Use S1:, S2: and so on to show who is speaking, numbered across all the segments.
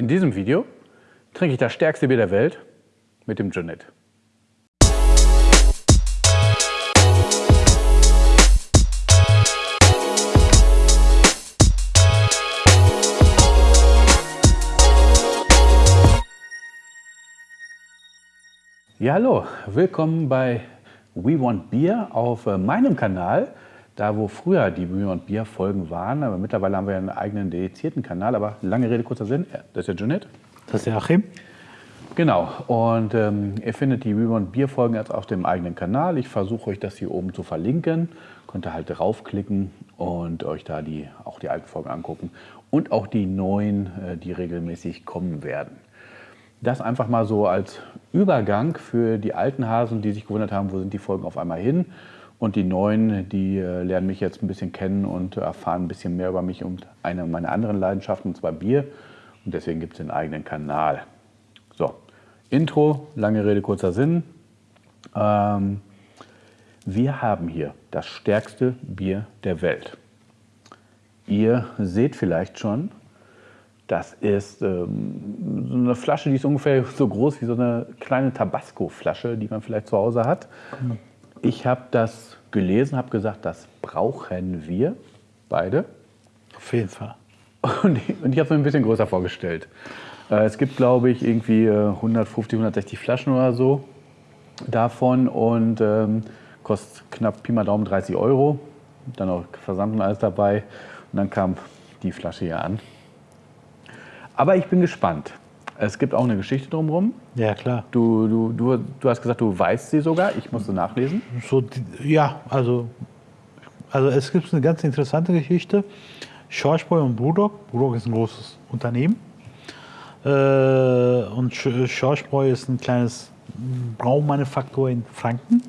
S1: In diesem Video trinke ich das stärkste Bier der Welt mit dem Jeanette. Ja, hallo, willkommen bei We Want Beer auf äh, meinem Kanal. Da, wo früher die We Want Beer Folgen waren, aber mittlerweile haben wir einen eigenen dedizierten Kanal. Aber lange Rede, kurzer Sinn, das ist ja Jeanette.
S2: Das ist der Achim.
S1: Genau, und ähm, ihr findet die We Want Beer Folgen jetzt auf dem eigenen Kanal. Ich versuche euch das hier oben zu verlinken. Könnt ihr halt draufklicken und euch da die, auch die alten Folgen angucken. Und auch die neuen, äh, die regelmäßig kommen werden. Das einfach mal so als Übergang für die alten Hasen, die sich gewundert haben, wo sind die Folgen auf einmal hin. Und die neuen, die äh, lernen mich jetzt ein bisschen kennen und erfahren ein bisschen mehr über mich und eine meiner anderen Leidenschaften, und zwar Bier. Und deswegen gibt es den eigenen Kanal. So, Intro, lange Rede, kurzer Sinn. Ähm, wir haben hier das stärkste Bier der Welt. Ihr seht vielleicht schon, das ist ähm, so eine Flasche, die ist ungefähr so groß wie so eine kleine Tabasco-Flasche, die man vielleicht zu Hause hat. Ich habe das gelesen, habe gesagt, das brauchen wir beide.
S2: Auf jeden Fall.
S1: Und ich, ich habe es mir ein bisschen größer vorgestellt. Äh, es gibt, glaube ich, irgendwie 150, 160 Flaschen oder so davon und ähm, kostet knapp Pi mal Daumen 30 Euro. Dann auch Versand und alles dabei. Und dann kam die Flasche hier an. Aber ich bin gespannt. Es gibt auch eine Geschichte drumherum.
S2: Ja, klar.
S1: Du, du, du, du hast gesagt, du weißt sie sogar. Ich musste nachlesen.
S2: So, ja, also, also es gibt eine ganz interessante Geschichte. Schorschbräu und Brudok. Brudok ist ein großes Unternehmen. Äh, und Schorschbräu ist ein kleines Braumanufaktur in Franken.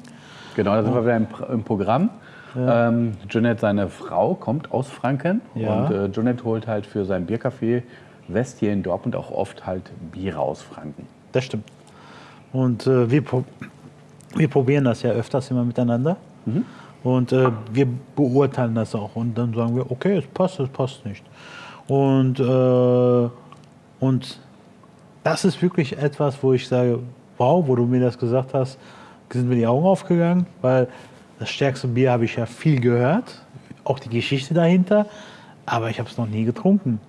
S1: Genau, da sind wir wieder im, im Programm. Ja. Ähm, Jeanette, seine Frau, kommt aus Franken.
S2: Ja.
S1: Und äh, Jeanette holt halt für sein Biercafé West hier in Dortmund auch oft halt Biere aus Franken.
S2: Das stimmt. Und äh, wir, wir probieren das ja öfters immer miteinander.
S1: Mhm.
S2: Und äh, wir beurteilen das auch. Und dann sagen wir, okay, es passt, es passt nicht. Und, äh, und das ist wirklich etwas, wo ich sage, wow, wo du mir das gesagt hast, sind mir die Augen aufgegangen, weil das stärkste Bier habe ich ja viel gehört, auch die Geschichte dahinter, aber ich habe es noch nie getrunken.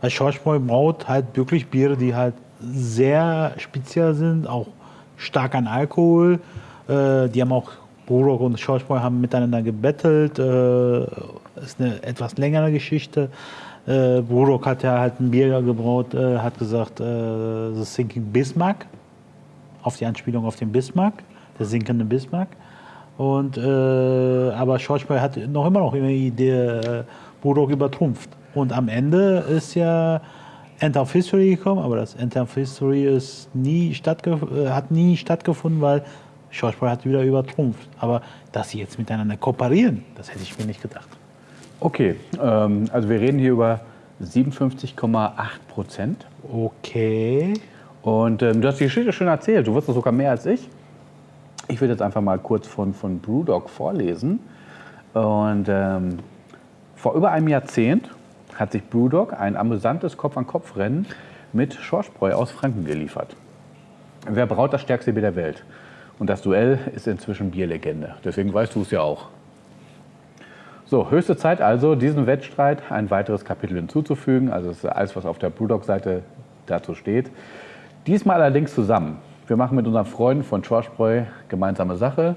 S2: Weil Schorschbräu braut halt wirklich Biere, die halt sehr speziell sind, auch stark an Alkohol. Äh, die haben auch, Burok und Schorschbräu haben miteinander gebettelt. Äh, ist eine etwas längere Geschichte. Äh, Burok hat ja halt ein Bier gebraut, äh, hat gesagt, äh, The Sinking Bismarck, auf die Anspielung auf den Bismarck, der sinkende Bismarck. Und, äh, aber Schorschbräu hat noch immer noch die Idee, äh, Burok übertrumpft. Und am Ende ist ja End of History gekommen, aber das End of History ist nie hat nie stattgefunden, weil Schauspieler hat wieder übertrumpft. Aber dass sie jetzt miteinander kooperieren, das hätte ich mir nicht gedacht.
S1: Okay, ähm, also wir reden hier über 57,8 Prozent.
S2: Okay.
S1: Und ähm, du hast die Geschichte schon erzählt, du wusstest sogar mehr als ich. Ich würde jetzt einfach mal kurz von, von Brewdog vorlesen. Und ähm, vor über einem Jahrzehnt hat sich Brewdog ein amüsantes Kopf-an-Kopf-Rennen mit Schorschbräu aus Franken geliefert. Wer braut das stärkste Bier der Welt? Und das Duell ist inzwischen Bierlegende. Deswegen weißt du es ja auch. So, höchste Zeit also, diesem Wettstreit ein weiteres Kapitel hinzuzufügen. Also das ist alles, was auf der Brewdog-Seite dazu steht. Diesmal allerdings zusammen. Wir machen mit unseren Freunden von Schorschbräu gemeinsame Sache.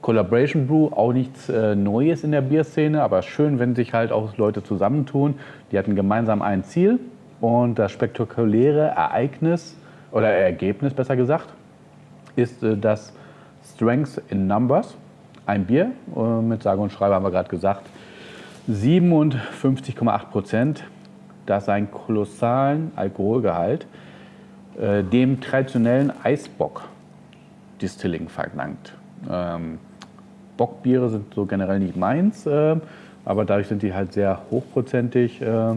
S1: Collaboration Brew, auch nichts äh, Neues in der Bierszene, aber schön, wenn sich halt auch Leute zusammentun. Die hatten gemeinsam ein Ziel und das spektakuläre Ereignis oder Ergebnis besser gesagt ist äh, das Strength in Numbers. Ein Bier äh, mit sage und schreibe haben wir gerade gesagt 57,8 Prozent, das einen kolossalen Alkoholgehalt äh, dem traditionellen Eisbock Distilling verlangt. Ähm, Bockbiere sind so generell nicht meins, äh, aber dadurch sind die halt sehr hochprozentig. Äh,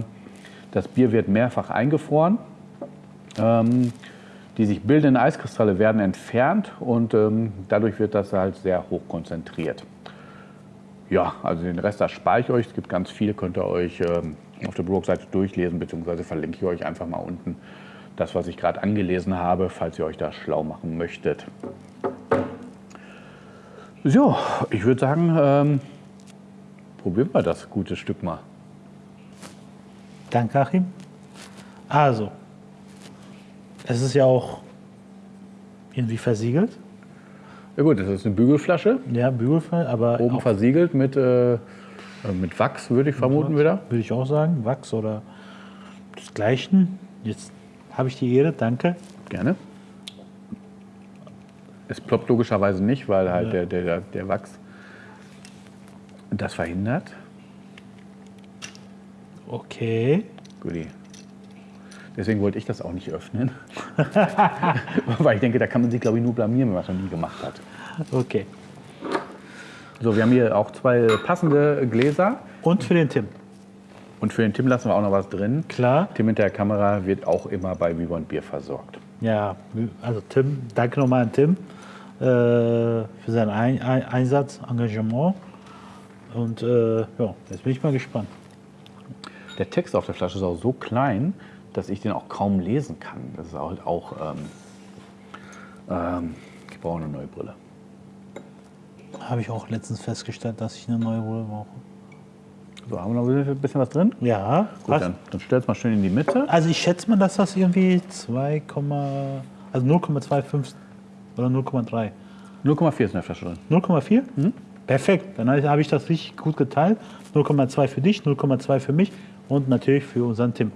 S1: das Bier wird mehrfach eingefroren. Ähm, die sich bildenden Eiskristalle werden entfernt und ähm, dadurch wird das halt sehr hoch konzentriert. Ja, also den Rest das spare ich euch. Es gibt ganz viel, könnt ihr euch ähm, auf der Blogseite durchlesen, beziehungsweise verlinke ich euch einfach mal unten das, was ich gerade angelesen habe, falls ihr euch da schlau machen möchtet. So, ich würde sagen, ähm, probieren wir das gute Stück mal.
S2: Danke, Achim. Also, es ist ja auch irgendwie versiegelt.
S1: Ja gut, das ist eine Bügelflasche,
S2: Ja, Bügelfall, aber
S1: oben versiegelt mit, äh, äh, mit Wachs, würde ich vermuten wieder.
S2: Würde ich auch sagen, Wachs oder desgleichen. Jetzt habe ich die Ehre, danke.
S1: Gerne. Es ploppt logischerweise nicht, weil halt der, der, der Wachs das verhindert.
S2: Okay.
S1: Guti. Deswegen wollte ich das auch nicht öffnen. weil ich denke, da kann man sich, glaube ich, nur blamieren, wenn man es noch nie gemacht hat.
S2: Okay.
S1: So, wir haben hier auch zwei passende Gläser.
S2: Und für den Tim.
S1: Und für den Tim lassen wir auch noch was drin.
S2: Klar.
S1: Tim mit der Kamera wird auch immer bei Viva Bier versorgt.
S2: Ja, also Tim, danke nochmal an Tim für seinen Ein Ein Einsatz, Engagement. Und äh, ja, jetzt bin ich mal gespannt.
S1: Der Text auf der Flasche ist auch so klein, dass ich den auch kaum lesen kann. Das ist halt auch. Ähm, ähm, ich brauche eine neue Brille.
S2: Habe ich auch letztens festgestellt, dass ich eine neue Brille brauche.
S1: So, haben wir noch ein bisschen was drin?
S2: Ja,
S1: Gut,
S2: passt.
S1: dann, dann stell's mal schön in die Mitte.
S2: Also ich schätze mal, dass das irgendwie 2, also 0,25 oder 0,3.
S1: 0,4 ist in der Flasche drin.
S2: 0,4? Perfekt, dann habe ich das richtig gut geteilt. 0,2 für dich, 0,2 für mich und natürlich für unseren Tim.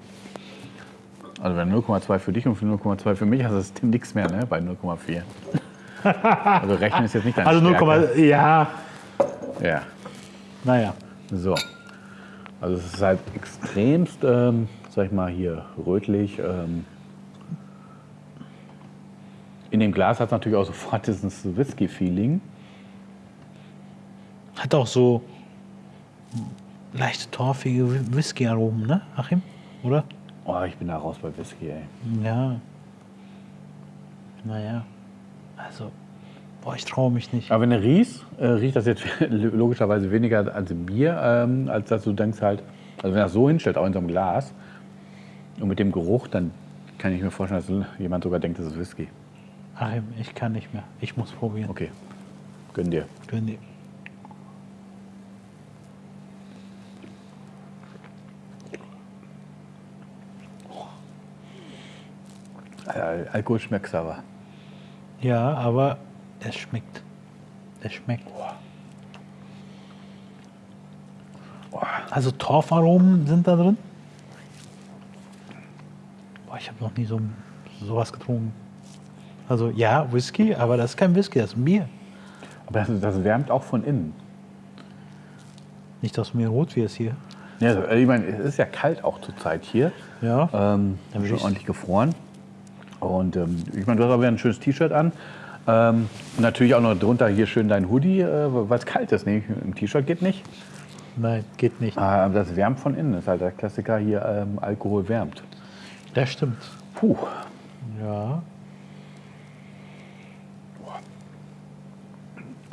S1: Also wenn 0,2 für dich und für 0,2 für mich, hast du das Tim nichts mehr, ne? Bei 0,4. also rechnen ist jetzt nicht deine
S2: Also 0,
S1: Stärke.
S2: ja,
S1: Ja.
S2: naja.
S1: So. Also es ist halt extremst, ähm, sag ich mal, hier rötlich. Ähm. In dem Glas hat es natürlich auch sofort dieses Whisky-Feeling.
S2: Hat auch so leichte torfige Whisky-Aromen, ne, Achim? Oder?
S1: Oh, ich bin da raus bei Whisky, ey.
S2: Ja. Naja. Also, boah, ich traue mich nicht.
S1: Aber wenn du riechst, äh, riecht das jetzt logischerweise weniger als Bier, ähm, als dass du denkst halt, also wenn das so hinstellt, auch in so einem Glas, und mit dem Geruch, dann kann ich mir vorstellen, dass jemand sogar denkt, das ist Whisky.
S2: Achim, ich kann nicht mehr. Ich muss probieren.
S1: Okay, gönn dir.
S2: Gönn dir.
S1: Alkohol schmeckt aber.
S2: Ja, aber es schmeckt. Es schmeckt. Also Torfaromen sind da drin. Boah, ich habe noch nie so sowas getrunken. Also ja, Whisky, aber das ist kein Whisky, das ist ein Bier.
S1: Aber das, das wärmt auch von innen.
S2: Nicht, dass mir rot wird hier.
S1: Ja, also, ich meine, es ist ja kalt auch zur Zeit hier.
S2: Ja.
S1: Ähm,
S2: Dann würde
S1: schon
S2: ich-
S1: ordentlich gefroren. Und ähm, ich meine, du hast aber ein schönes T-Shirt an. Ähm, natürlich auch noch drunter hier schön dein Hoodie, äh, weil es kalt ist. Nee, im T-Shirt geht nicht.
S2: Nein, geht nicht.
S1: Aber das wärmt von innen. Das ist halt der Klassiker hier, ähm, Alkohol wärmt.
S2: Das stimmt.
S1: Puh.
S2: Ja.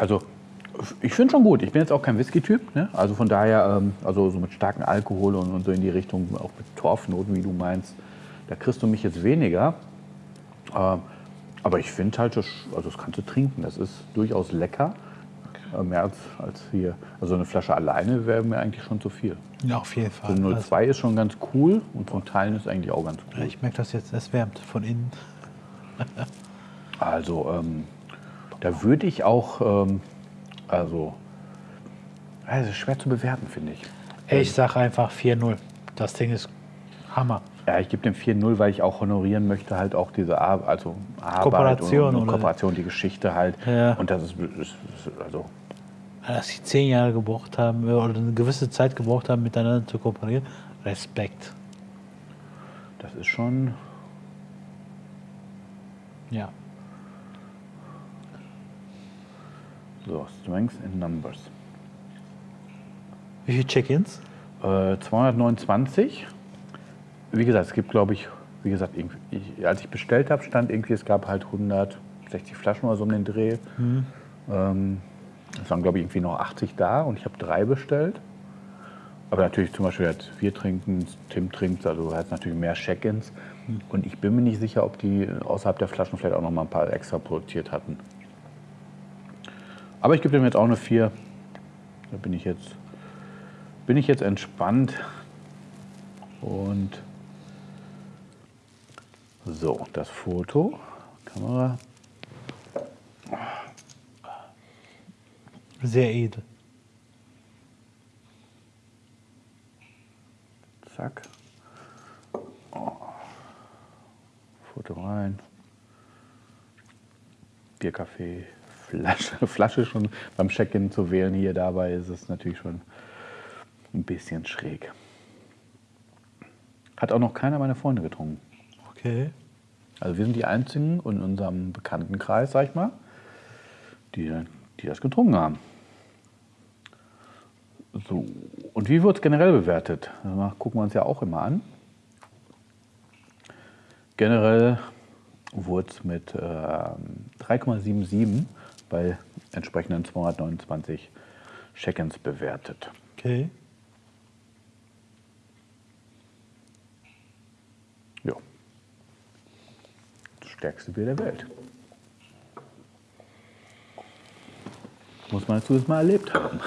S1: Also, ich finde schon gut. Ich bin jetzt auch kein Whisky-Typ. Ne? Also von daher, ähm, also so mit starkem Alkohol und, und so in die Richtung, auch mit Torfnoten, wie du meinst, da kriegst du mich jetzt weniger. Ähm, aber ich finde halt, das, also das kannst du trinken. Das ist durchaus lecker. Äh, mehr als, als hier. Also eine Flasche alleine wäre mir eigentlich schon zu viel.
S2: Ja, auf jeden Fall.
S1: So
S2: Also,
S1: 02 ist schon ganz cool und von Teilen ist eigentlich auch ganz cool.
S2: ich merke das jetzt, es wärmt von innen.
S1: Also ähm, da würde ich auch, ähm, also, es ist schwer zu bewerten, finde ich.
S2: Ich sage einfach 4-0. Das Ding ist Hammer.
S1: Ja, ich gebe dem 4-0, weil ich auch honorieren möchte, halt auch diese Ar also Arbeit
S2: Kooperation
S1: und, und Kooperation, die Geschichte halt.
S2: Ja.
S1: Und das ist, ist, ist also,
S2: Dass sie zehn Jahre gebraucht haben äh, oder eine gewisse Zeit gebraucht haben, miteinander zu kooperieren. Respekt.
S1: das ist schon,
S2: Ja.
S1: So, Strengths in Numbers.
S2: Wie viele Check-ins?
S1: Äh, 229. Wie gesagt, es gibt, glaube ich, wie gesagt, ich, als ich bestellt habe, stand irgendwie, es gab halt 160 Flaschen oder so um den Dreh. Ähm, es waren, glaube ich, irgendwie noch 80 da und ich habe drei bestellt. Aber natürlich zum Beispiel jetzt wir trinken, Tim trinkt, also hat natürlich mehr Check-ins. Und ich bin mir nicht sicher, ob die außerhalb der Flaschen vielleicht auch noch mal ein paar extra produziert hatten. Aber ich gebe dem jetzt auch eine 4. Da bin ich jetzt, bin ich jetzt entspannt. Und so, das Foto, Kamera.
S2: Sehr edel.
S1: Zack. Oh. Foto rein. Bierkaffee, Flasche, Flasche schon beim Check-in zu wählen hier dabei ist es natürlich schon ein bisschen schräg. Hat auch noch keiner meiner Freunde getrunken.
S2: Okay.
S1: Also wir sind die Einzigen in unserem Bekanntenkreis, sag ich mal, die, die das getrunken haben. So, und wie wird es generell bewertet? Das gucken wir uns ja auch immer an. Generell wurde es mit äh, 3,77 bei entsprechenden 229 Check-ins bewertet.
S2: Okay.
S1: Ja. Das stärkste Bier der Welt. Muss man dazu mal erlebt haben.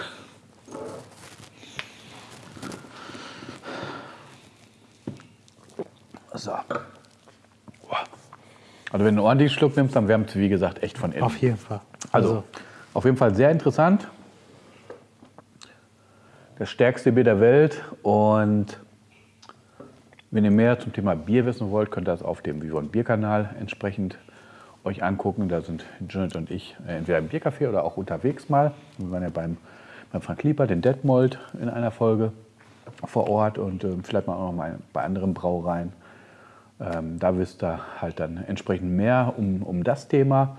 S1: So. Also wenn du einen ordentlichen Schluck nimmst, dann wärmt es, wie gesagt, echt von innen.
S2: Auf jeden Fall.
S1: Also, auf jeden Fall sehr interessant. Das stärkste Bier der Welt. Und wenn ihr mehr zum Thema Bier wissen wollt, könnt ihr das auf dem Vivon Bier-Kanal entsprechend euch angucken. Da sind Janet und ich äh, entweder im Biercafé oder auch unterwegs mal. Wir waren ja beim, beim Frank Lieper, den Detmold, in einer Folge vor Ort und äh, vielleicht mal auch noch mal bei anderen Brauereien. Ähm, da wisst ihr halt dann entsprechend mehr um, um das Thema.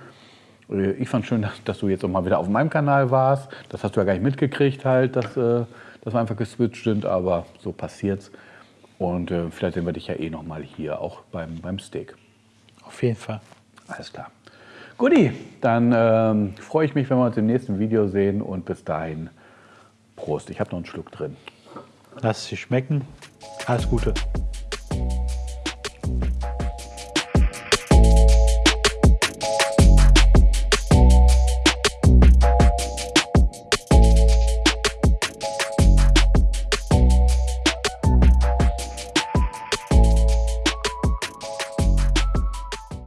S1: Äh, ich fand schön, dass, du jetzt auch mal wieder auf meinem Kanal warst. Das hast du ja gar nicht mitgekriegt, halt, dass, äh, dass wir einfach geswitcht sind, aber so passiert's. Und äh, vielleicht sehen wir dich ja eh noch mal hier, auch beim, beim Steak.
S2: Auf jeden Fall.
S1: Alles klar. Guti, dann ähm, freue ich mich, wenn wir uns im nächsten Video sehen und bis dahin Prost. Ich habe noch einen Schluck drin.
S2: Lass es sich schmecken. Alles Gute.